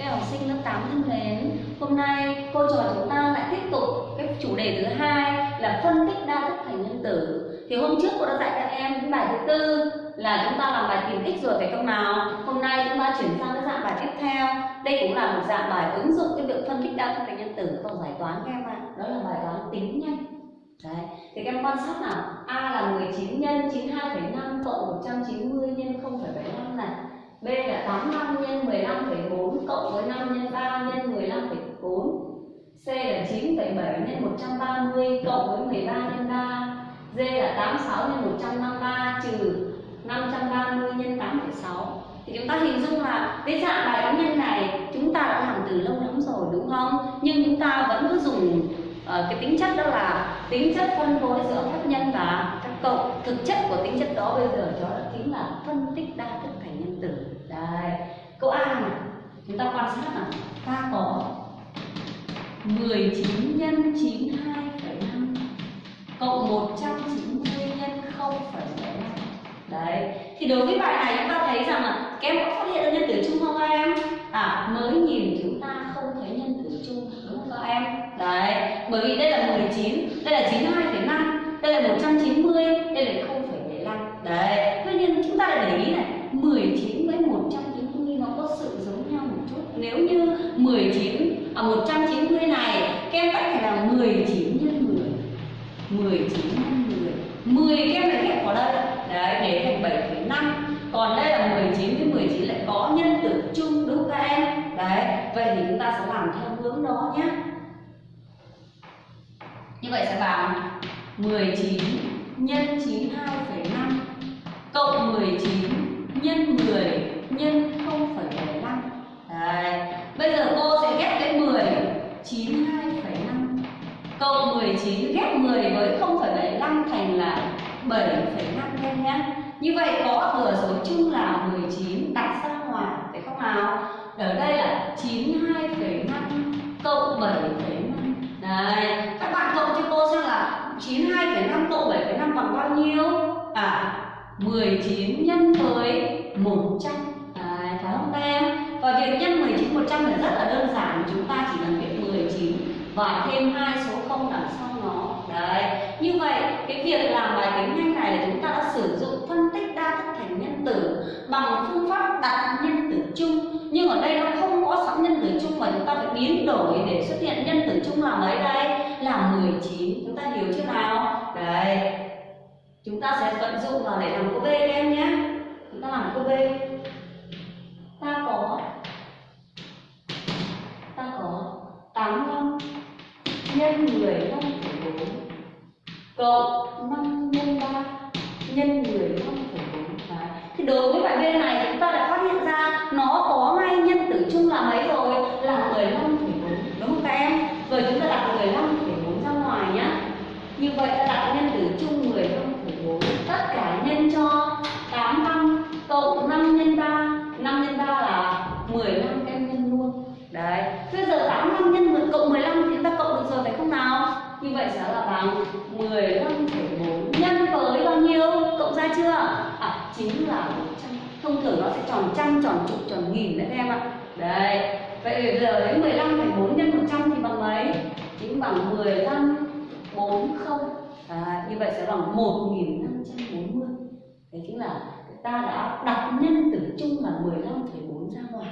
Các học sinh lớp 8 thân mến, hôm nay cô trò chúng ta lại tiếp tục cái chủ đề thứ hai là phân tích đa thức thành nhân tử. Thì hôm trước cô đã dạy các em cái bài thứ tư là chúng ta làm bài tìm tích rồi phải không nào? Hôm nay chúng ta chuyển sang cái dạng bài tiếp theo. Đây cũng là một dạng bài ứng dụng cái việc phân tích đa thức thành nhân tử vào giải toán các em ạ. Đó là bài toán tính nhanh. Đấy. Thì các em quan sát nào A là 19 nhân 92,5 cộng 190 nhân 0,75 này B là 85 nhân 15,4 cộng với 5 nhân 3 nhân 15,4 C là 9,7 nhân 130 cộng với 13 nhân 3 D là 86 nhân 153 trừ 530 nhân 8,6 Thì chúng ta hình dung là cái dạng bài toán nhân này chúng ta đã làm từ lâu lắm rồi đúng không? Nhưng chúng ta vẫn cứ dùng uh, cái tính chất đó là tính chất phân phối giữa các nhân và các cộng. Thực chất của tính chất đó bây giờ đó chính là phân tích đa thức. Đấy. câu A này chúng ta quan sát là ta có 19 nhân 92,5 cộng 190 nhân 0,75 đấy. Thì đối với bài này chúng ta thấy rằng là các em có phát hiện ra nhân tử chung không các em? À mới nhìn chúng ta không thấy nhân tử chung đúng không các em? Đấy. Bởi vì đây là 19 đây là 92,5 đây là 190 đây là 0,75 đấy tuy nhiên chúng ta lại để ý này 19 với 190 nó có sự giống nhau một chút nếu như 19 à 190 này các em tách phải là 19 nhân 10 19 nhân 10 10 các em lại ghép vào đây đấy để thành 7,5 còn đây là 19 với 19 lại có nhân tử chung đúng không các em đấy vậy thì chúng ta sẽ làm theo hướng đó nhé như vậy sẽ bằng 19 nhân 92,5 cộng 19 nhân 10 nhân 0,75 Đấy. Bây giờ cô sẽ ghép cái 10 9 2,5 cộng 19 ghép 10 với 0,75 thành là 7,5 em nhé. Như vậy có thừa số chung là 19 đặt ra ngoài phải không nào? Ở đây là 92,5 cộng 7,5 Đấy, các bạn cộng cho cô xem là 92,5 cộng 7,5 bằng bao nhiêu? À, 19 nhân với 100 Đấy, phải không các em? Và việc nhân 19 100 là rất là đơn giản Chúng ta chỉ cần việc 19 và thêm hai số 0 đằng sau nó Đấy, như vậy cái việc làm bài tính nhanh này là chúng ta đã sử dụng phân tích đa thức thành nhân tử Bằng phương pháp đặt nhân tử chung Nhưng ở đây nó không có sẵn nhân tử chung mà chúng ta phải biến đổi để xuất hiện nhân tử chung là mấy đây? Là 19 Chúng ta hiểu chưa nào? Đấy Chúng ta sẽ vận dụng vào để làm cô B các em nhé Chúng ta làm cô B Ta có Ta có 85 nhân 15 4 cộng 5 nhân 3 nhân 15,4 Đấy. Thì đối với bài B này chúng ta đã phát hiện ra nó có ngay nhân tử chung là mấy rồi? Là 15,4 đúng không các em? Rồi chúng ta đặt 15,4 ra ngoài nhé Như vậy ta đặt nhân tử chung 15,4 Tất cả nhân cho 85 cộng 5 nhân 3 5 nhân 3 là 15 em nhân luôn Đấy Bây giờ 85 nhân 10 cộng 15 thì chúng ta cộng được rồi phải không nào? Như vậy sẽ là bằng 15,4 nhân với bao nhiêu? Cộng ra chưa? À, chính là 100 Thông thường nó sẽ tròn trăm, tròn chục, tròn nghìn đấy các em ạ. Đấy. Vậy bây giờ đến 15,4 nhân 100 thì bằng mấy? Chính bằng 15 40 à, Như vậy sẽ bằng 1540 Đấy chính là ta đã đặt nhân tử chung là 15,4 ra ngoài.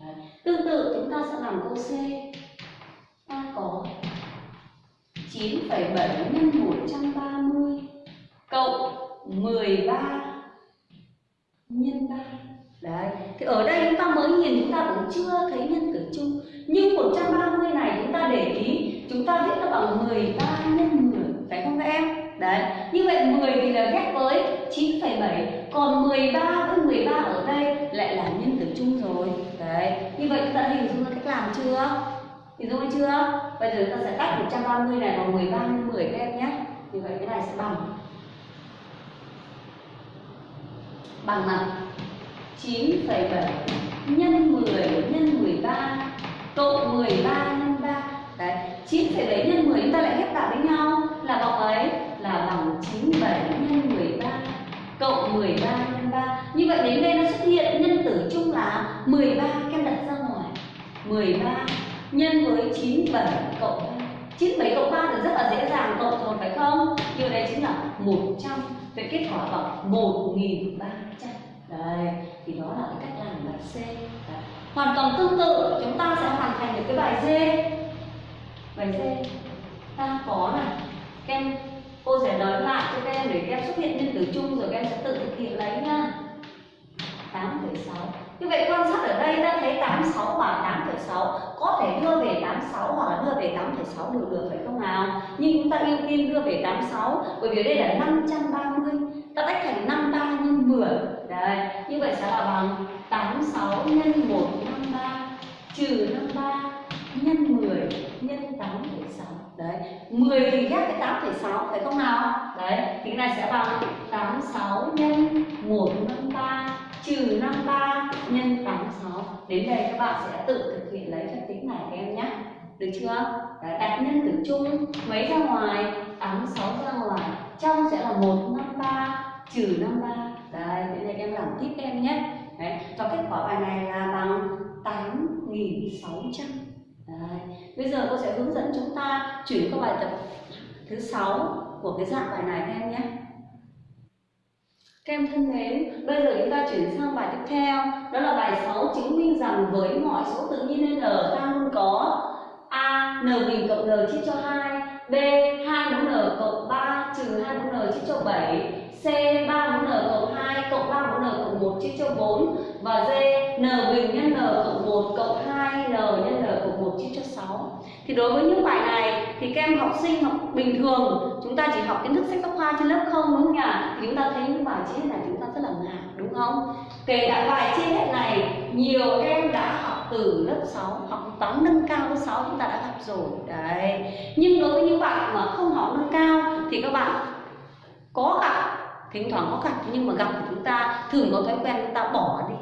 Đấy. Tương tự chúng ta sẽ làm câu C. Ta có 9,7 nhân 130 cộng 13 nhân 3 Đấy, thì ở đây chúng ta mới nhìn chúng ta cũng chưa thấy nhân tử chung Nhưng 130 này chúng ta để ý Chúng ta viết nó bằng 13 nhân 10 Phải không các em? Đấy, như vậy 10 thì là ghép với 9,7 Còn 13 với 13 ở đây lại là nhân tử chung rồi Đấy, như vậy chúng ta hình dung ra cách làm chưa? Hình dung chưa? Bây giờ chúng ta sẽ tách 130 này bằng 13 nhân 10 các em nhé Như vậy cái này sẽ bằng Bằng là 9,7 nhân 10 nhân 13 cộng 13 nhân 3 Đấy, 9,7 nhân 10 chúng ta lại ghép lại với nhau. Là bằng ấy Là bằng 97 nhân 13 cộng 13 nhân 3 Như vậy đến đây nó xuất hiện nhân tử chung là 13 Các em đặt ra ngoài. 13 nhân với 97 cộng 3 97 cộng 3 thì rất là dễ dàng cộng rồi phải không? Điều đây chính là 100 Vậy kết quả bằng 1300 đây, thì đó là cái cách làm bài C. Đấy. Hoàn toàn tương tự chúng ta sẽ hoàn thành được cái bài D. Bài D. Ta có này. Kem cô sẽ nói lại cho các em để các em xuất hiện nhân tử chung rồi các em sẽ tự thực hiện lấy nha. 8,6 như vậy quan sát ở đây ta thấy 86 và 8,6 có thể đưa về 86 hoặc là đưa về 8,6 đều được phải không nào? Nhưng chúng ta ưu tiên đưa về 86 bởi vì đây là 530 ta tách thành 53 nhân 10 Đấy, như vậy sẽ là bằng 86 nhân 153 trừ 53 nhân 10 nhân 8,6 Đấy, 10 thì ghép với 8,6 phải không nào? Đấy, thì cái này sẽ bằng 86 nhân 153 trừ 53 nhân 86 đến đây các bạn sẽ tự thực hiện lấy phép tính này các em nhé. Được chưa? Đấy, đặt nhân tử chung mấy ra ngoài? 86 ra ngoài. Trong sẽ là 153 trừ 53 đấy đến đây em làm tiếp em nhé đấy và kết quả bài này là bằng 8600 đấy bây giờ cô sẽ hướng dẫn chúng ta chuyển qua bài tập thứ sáu của cái dạng bài này các em nhé các em thân mến, bây giờ chúng ta chuyển sang bài tiếp theo Đó là bài 6 chứng minh rằng với mọi số tự nhiên n ta luôn có A. n bình cộng n chia cho 2 B. 2 mũ n cộng 3 trừ 2 mũ n chia cho 7 C. 3 mũ n cộng 2 cộng 3 mũ n cộng 1 chia cho 4 Và D. n bình nhân n cộng 1 cộng 2 n nhân n cộng 1 chia cho 6 Thì đối với những bài này thì các em học sinh học bình thường, chúng ta chỉ học kiến thức sách giáo khoa trên lớp không, đúng không nhỉ thì chúng ta thấy những bài chia này chúng ta rất là ngạc, đúng không kể cả bài chia này, nhiều em đã học từ lớp 6 học toán nâng cao lớp 6 chúng ta đã gặp rồi. Đấy. Nhưng đối với những bạn mà không học nâng cao thì các bạn có gặp, thỉnh thoảng có gặp nhưng mà gặp thì chúng ta thường có thói quen chúng ta bỏ đi.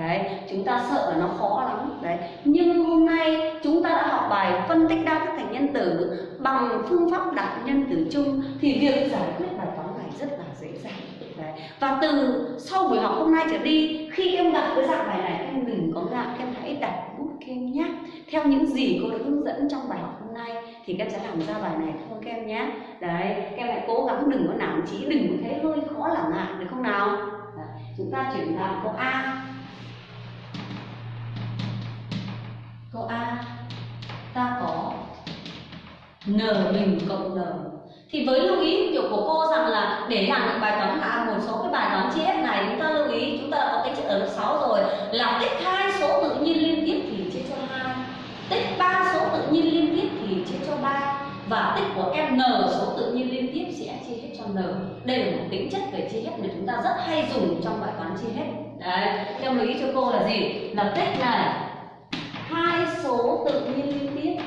Đấy. Chúng ta sợ là nó khó lắm. Đấy. Nhưng hôm nay chúng ta đã học bài phân tích đa thức thành nhân tử bằng phương pháp đặt nhân tử chung thì việc giải quyết bài toán này rất là dễ dàng. Đấy. và từ sau buổi học hôm nay trở đi, khi em gặp cái dạng bài này, em đừng có ngại. Em hãy kem nhé. Theo những gì cô đã hướng dẫn trong bài học hôm nay thì các em sẽ làm ra bài này thôi các em nhé? Đấy, các em hãy cố gắng đừng có nản chí, đừng có thấy hơi khó là ngại được không nào? Đấy. chúng ta chuyển sang câu a. Câu A, ta có n bình cộng n. Thì với lưu ý kiểu của cô rằng là để làm được bài toán là một số cái bài toán chia hết này, chúng ta lưu ý, chúng ta đã có cái chất ở lớp 6 rồi. Là tích hai số tự nhiên liên tiếp thì chia cho hai tích ba số tự nhiên liên tiếp thì chia cho ba và tích của em n số tự nhiên liên tiếp sẽ chia hết cho n đây là một tính chất về chia hết mà chúng ta rất hay dùng trong bài toán chia hết. Đấy, theo lưu ý cho cô là gì? Là tích này. Hai số tự nhiên liên tiếp.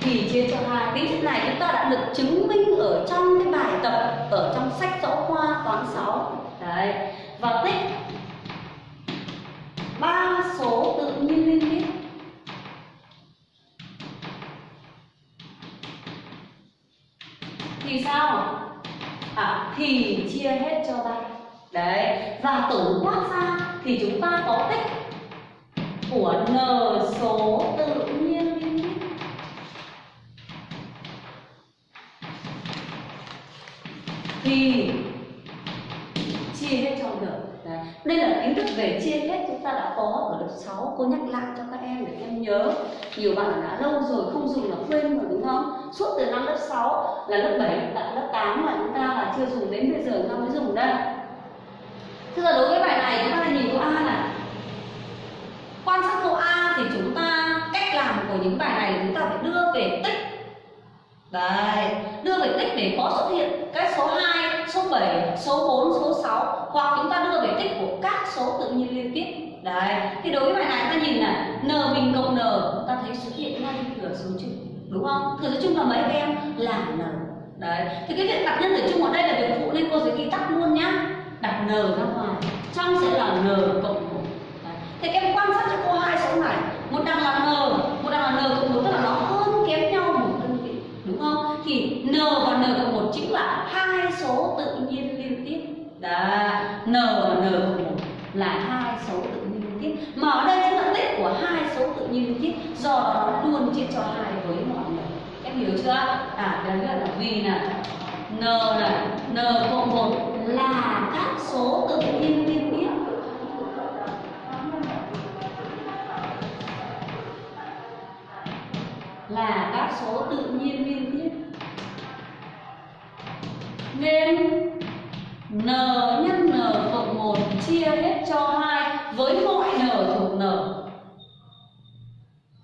Thì chia cho hai. Tính chất này chúng ta đã được chứng minh ở trong cái bài tập, ở trong sách giáo khoa toán 6 đấy, và tích ba số tự nhiên liên thì sao? À thì chia hết cho ba đấy, và tổng quát ra thì chúng ta có tích của n số tự nhiên liên tiếp thì chia hết cho được. Đấy. đây là về chia hết, chúng ta đã có ở lớp 6 cô nhắc lại cho các em để các em nhớ. Nhiều bạn đã lâu rồi không dùng là quên rồi đúng không? Suốt từ năm lớp 6 là lớp 7 tận lớp 8 mà chúng ta là chưa dùng đến bây giờ chúng ta mới dùng đây. Thế giờ đối với bài này, chúng ta nhìn câu A này. Quan sát câu A thì chúng ta, cách làm của những bài này chúng ta phải đưa về tích Đấy, đưa về tích để có xuất hiện cái số 2, số 7, số 4, số 6 Hoặc chúng ta đưa về tích của các số tự nhiên liên tiếp Đấy, thì đối với bài này ta nhìn này N bình cộng N, ta thấy xuất hiện ngay thừa số chung Đúng không? Thừa số chung là mấy em? Là N Đấy, thì cái việc đặt nhân tử chung ở đây là việc phụ nên cô sẽ ghi tắt luôn nhá đặt n ra ngoài trong sẽ là n cộng một thì các em quan sát cho cô hai số này một đằng là n một đằng là n cộng một tức là nó hơn kém nhau một đơn vị đúng không thì n và n cộng một chính là hai số tự nhiên liên tiếp. Đó n và n cộng một là hai số tự nhiên liên tiếp. Mà ở đây chính là tích của hai số tự nhiên liên tiếp, do đó luôn chia cho hai với mọi n em hiểu chưa? À đấy là vì là n là n cộng một là các số tự nhiên liên tiếp. Là các số tự nhiên liên nên n nhân n cộng 1 chia hết cho 2 với mọi n thuộc n.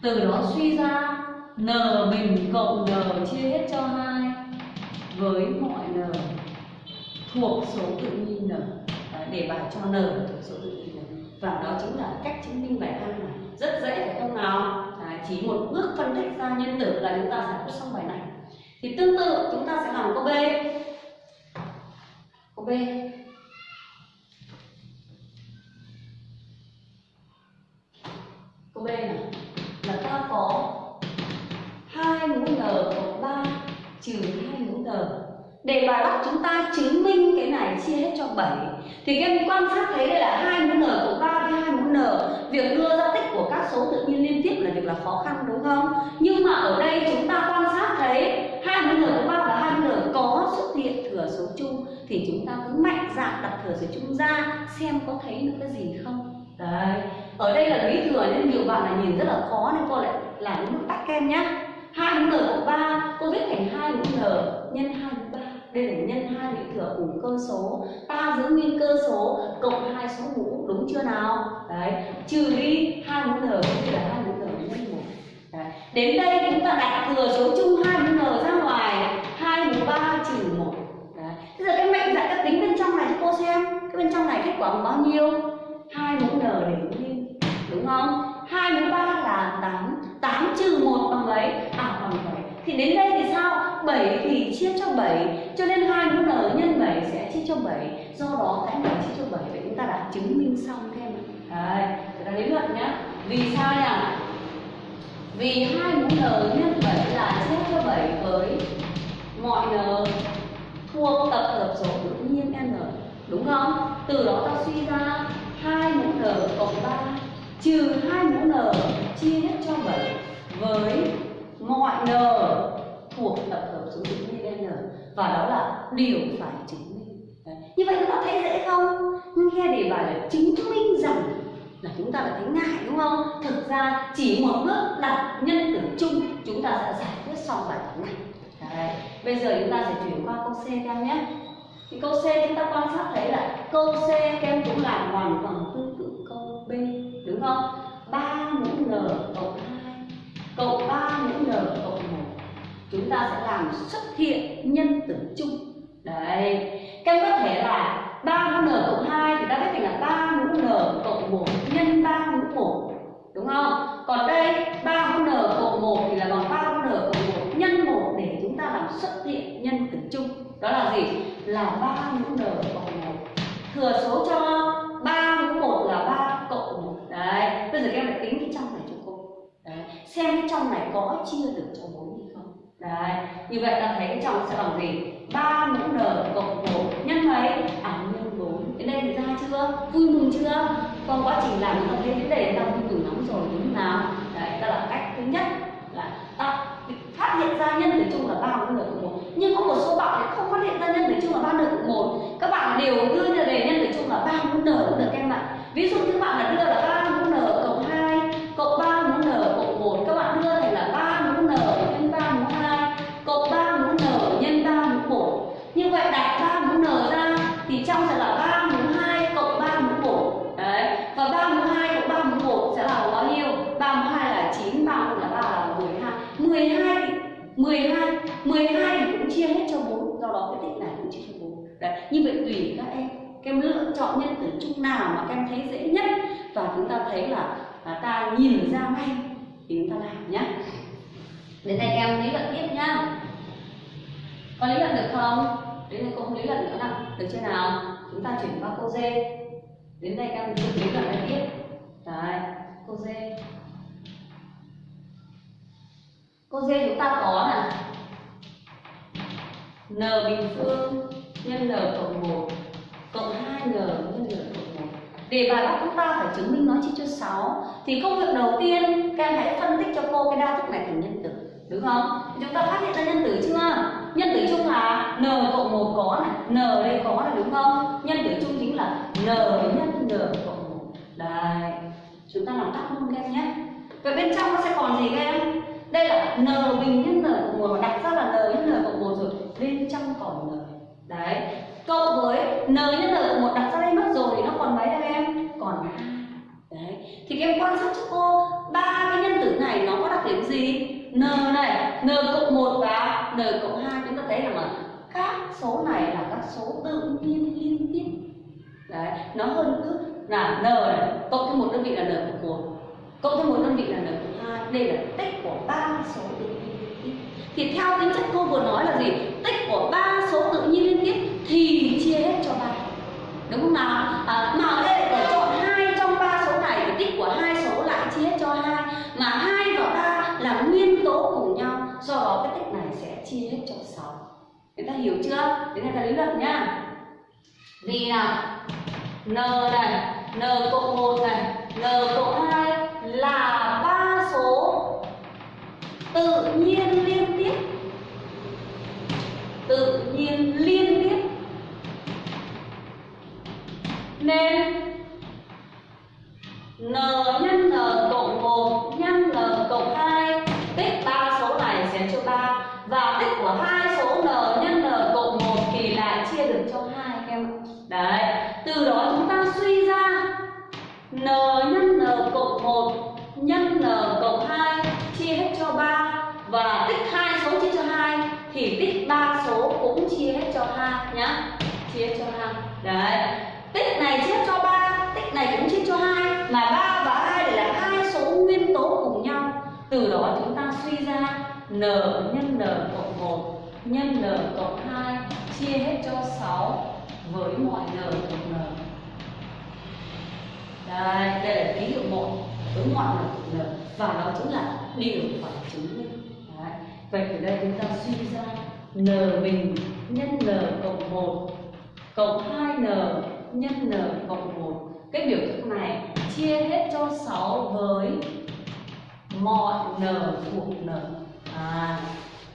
Từ đó suy ra n bình cộng n chia hết cho 2 với mọi n thuộc số tự nhiên n. Đấy, để bài cho n thuộc số tự nhiên n. Và đó chính là cách chứng minh bài A này. Rất dễ phải không nào? Đấy, chỉ một bước phân tích ra nhân tử là chúng ta giải quyết xong bài này. Thì tương tự chúng ta sẽ làm câu B câu B. Câu B này là ta có hai mũ n cộng 3 trừ hai mũ n. Để bài bắt chúng ta chứng minh cái này chia hết cho 7 thì các em quan sát thấy đây là hai mũ n cộng 3 với hai mũ n. Việc đưa ra tích của các số tự nhiên liên tiếp là việc là khó khăn, đúng không? Nhưng mà ở đây chúng ta quan sát thấy hai mũ n cộng 3 và hai mũ n có xuất hiện thừa số chung thì chúng ta cứ mạnh dạn đặt thừa số chung ra xem có thấy được cái gì không. Đấy, ở đây là lý thừa nên nhiều bạn là nhìn rất là khó nên cô lại làm những bước kem nhá. hai mũ n cộng ba cô viết thành hai mũ n nhân hai mũ ba. Đây là nhân hai bị thừa cùng cơ số. Ta giữ nguyên cơ số cộng hai số mũ đúng chưa nào? Đấy, trừ đi hai mũ n thì là hai mũ n nhân một. Đấy. đến đây chúng ta đặt thừa số chung hai mũ n ra ngoài. Hai mũ ba trừ một bây giờ cái mệnh dạng các tính bên trong này cho cô xem. Cái bên trong này kết quả bằng bao nhiêu? Hai mũ n để nguyên đúng không? Hai mũ ba là tám. Tám trừ một bằng mấy à bằng bảy. Thì đến đây thì sao? 7 thì chia cho 7 cho nên hai mũ n nhân 7 sẽ chia cho 7 do đó cái này chia cho 7 vậy chúng ta đã chứng minh xong thêm. Đấy, chúng ta lý luận nhá. Vì sao nhỉ? Vì hai mũ n nhân 7 là chia cho 7 với mọi n thuộc tập hợp số tự nhiên n, đúng không? Từ đó ta suy ra hai mũ n cộng 3 trừ hai mũ n chia hết cho 7 với mọi n thuộc tập hợp số tự nhiên n, và đó là điều phải chứng minh. Đấy. như vậy chúng ta thấy dễ không? Nghe đề bài là chứng minh rằng là chúng ta đã thấy ngại, đúng không? Thực ra chỉ một bước đặt nhân tử chung, chúng ta sẽ giải quyết xong bài toán này. Đấy. Bây giờ chúng ta sẽ chuyển qua câu C các em nhé. Thì câu C chúng ta quan sát thấy là câu C các em cũng làm hoàn toàn tương tự câu B, đúng không? 3 mũ n cộng 2 cộng 3 mũ n cộng 1 chúng ta sẽ làm xuất hiện nhân tử chung. Đấy. Các em có thể là 3 mũ n cộng 2 thì ta viết thành là 3 mũ n cộng 1 nhân 3 mũ 1 đúng không? Còn đây 3 mũ n cộng 1 thì là bằng 3 mũ n cộng 1 nhân 1 để chúng ta làm xuất hiện nhân tử chung. Đó là gì? Là ba mũ n cộng một Thừa số cho ba mũ một là ba cộng một Đấy. Bây giờ các em lại tính cái trong này cho cô. Đấy. Xem cái trong này có chia được cho bốn hay không? Đấy. Như vậy ta thấy cái trong sẽ bằng gì? ba mũ n cộng một nhân mấy? À nhân bốn Đến đây thì ra chưa? Vui mừng chưa? Qua quá trình làm chúng ta thấy cái đề ta vui mừng lắm rồi đúng không nào? Đấy, ta là cách thứ nhất là ta phát hiện ra nhân tử chung là ba mũ n cộng một nhưng có một số bạn lại không phát hiện ra nhân tử chung là ba n cộng một Các bạn đều đưa ra đề nhân tử chung là 3 mũ n cũng được em ạ. Ví dụ như bạn là đưa là 3 mũ n cộng 2 cộng 3 mũ n cộng 1 các bạn đưa thành là 3 mũ n nhân 3 mũ 2 cộng 3 mũ n nhân 3 mũ 1. Như vậy đặt 3 mũ n ra thì trong sẽ là 3 mũ 2 cộng 3 mũ 1. Đấy. Và 3 mũ 2 cộng 3 mũ 1 sẽ là bao nhiêu? 3 mũ 2 là 9, 3 mũ là 3 là 12. 12 thì 12 12 thì cũng chia hết cho 4, do đó cái tích này cũng chia cho 4. Đấy. Như vậy tùy các em các em lựa chọn nhân tử chung nào mà các em thấy dễ nhất? Và chúng ta thấy là, là ta nhìn ra ngay thì chúng ta làm nhé đến đây em lý luận tiếp nhá. Có lý luận được không? Đến đây cô không lý luận nữa nào được chưa nào? Chúng ta chuyển qua câu D. Đến đây các em tự lý luận lại tiếp. Đấy câu D. Câu D chúng ta có là n bình phương nhân n cộng 1 cộng 2n nhân lượng cộng 1 để bài bắt chúng ta phải chứng minh nó chia cho 6 thì công việc đầu tiên, các em hãy phân tích cho cô cái đa thức này thành nhân tử đúng không? Chúng ta phát hiện ra nhân tử chưa? Nhân tử chung là n cộng một có này, n đây có này, đúng không? Nhân tử chung chính là n nhân n cộng một. Đây chúng ta làm tắt luôn các em nhé. Vậy bên trong nó sẽ còn gì các em? Đây là n bình nhân n cộng 1 đặt ra là n nhân n cộng một rồi, bên trong còn n. Đấy cộng với n nhân n một đặt ra đây mất rồi thì nó còn mấy đây em? Còn hai đấy. Thì các em quan sát cho cô, ba cái nhân tử này nó có đặc điểm gì? N này, n cộng một và n cộng hai, chúng ta thấy rằng là các số này là các số tự nhiên liên tiếp. Đấy, nó hơn cứ là n này, cộng thêm một đơn vị là n cộng một, cộng thêm một đơn vị là n cộng hai. Đây là tích của ba số tự nhiên liên tiếp. Thì theo tính chất cô vừa nói là gì? Tích của ba số tự nhiên liên tiếp thì chia hết cho ba. Đúng không nào? À, mà ở đây là chọn hai trong ba số này thì tích của hai số lại chia hết cho hai. Mà hai và ba là nguyên tố cùng nhau do đó cái tích này sẽ chia hết cho sáu. Người ta hiểu chưa? Đến đây ta lý luận nhá. Vì nào? N này n cộng một này n cộng hai là ba số tự nhiên liên tích ba số cũng chia hết cho 2 nhá. Chia hết cho 2. Đấy. Tích này chia cho 3, tích này cũng chia cho 2 mà 3 và 2 là hai số nguyên tố cùng nhau. Từ đó chúng ta suy ra n nhân n cộng 1 nhân n cộng 2 chia hết cho 6 với mọi n cộng n. Đây, đây là ký hiệu 1 với mọi n cộng n và đó chính là điều phải chứng minh. Đấy. Vậy từ đây chúng ta suy ra n bình nhân n cộng 1 cộng 2n nhân n cộng 1 cái biểu thức này chia hết cho 6 với mọi n thuộc n. À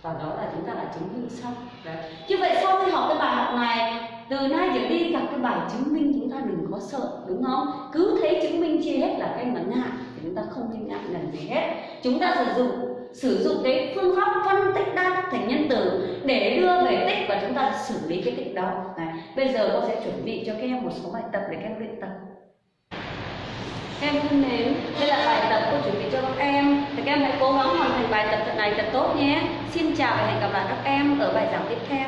và đó là chúng ta đã chứng minh xong. Đấy. Như vậy sau khi học cái bài học này, từ nay trở đi gặp cái bài chứng minh chúng ta đừng có sợ, đúng không? Cứ thấy chứng minh chia hết là cái mà ngại thì chúng ta không nên ngại lần gì hết. Chúng ta sử dụng sử dụng cái phương pháp phân tích đa thức thành nhân tử để đưa về tích và chúng ta xử lý cái tích đó. Này. bây giờ cô sẽ chuẩn bị cho các em một số bài tập để các em luyện tập. Em thân mến, đây là bài tập cô chuẩn bị cho các em. Thì các em hãy cố gắng hoàn thành bài tập này thật tốt nhé. Xin chào và hẹn gặp lại các em ở bài giảng tiếp theo.